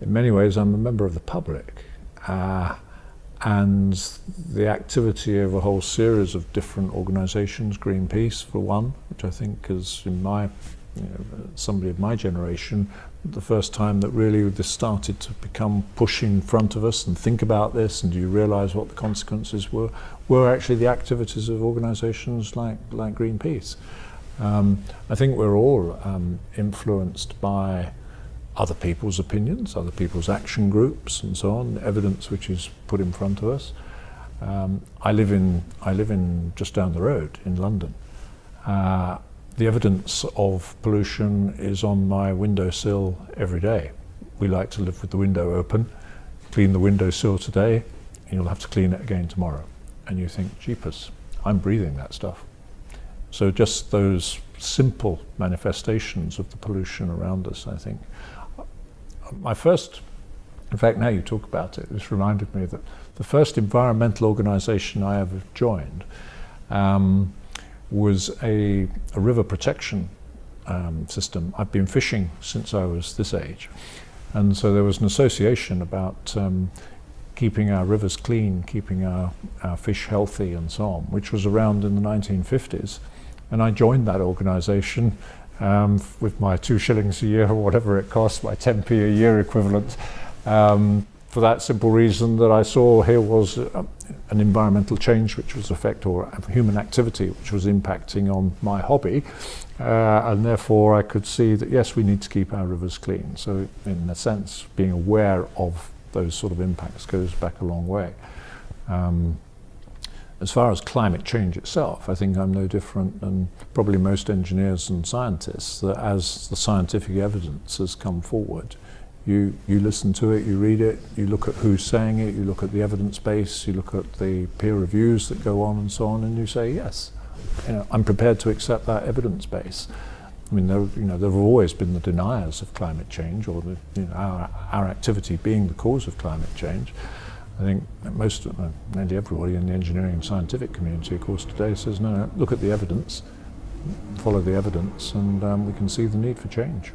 in many ways, I'm a member of the public. Uh, and the activity of a whole series of different organisations, Greenpeace for one, which I think is in my, you know, somebody of my generation, the first time that really this started to become push in front of us and think about this and do you realise what the consequences were, were actually the activities of organisations like, like Greenpeace. Um, I think we're all um, influenced by other people's opinions, other people's action groups and so on, evidence which is put in front of us. Um, I live in I live in just down the road in London. Uh, the evidence of pollution is on my windowsill every day. We like to live with the window open. Clean the windowsill today, and you'll have to clean it again tomorrow. And you think, jeepers, I'm breathing that stuff. So just those simple manifestations of the pollution around us, I think, my first, in fact, now you talk about it, this reminded me that the first environmental organization I ever joined um, was a, a, river protection um, system. I've been fishing since I was this age. And so there was an association about um, keeping our rivers clean, keeping our, our fish healthy and so on, which was around in the 1950s. And I joined that organization um, with my two shillings a year or whatever it costs, my 10p a year equivalent, um, for that simple reason that I saw here was uh, an environmental change which was affect or human activity which was impacting on my hobby uh, and therefore I could see that yes we need to keep our rivers clean so in a sense being aware of those sort of impacts goes back a long way. Um, as far as climate change itself, I think I'm no different than probably most engineers and scientists, that as the scientific evidence has come forward, you, you listen to it, you read it, you look at who's saying it, you look at the evidence base, you look at the peer reviews that go on and so on, and you say, yes, you know, I'm prepared to accept that evidence base. I mean, there, you know, there have always been the deniers of climate change, or the, you know, our, our activity being the cause of climate change. I think most, uh, nearly everybody in the engineering and scientific community, of course, today says, no, no look at the evidence, follow the evidence, and um, we can see the need for change.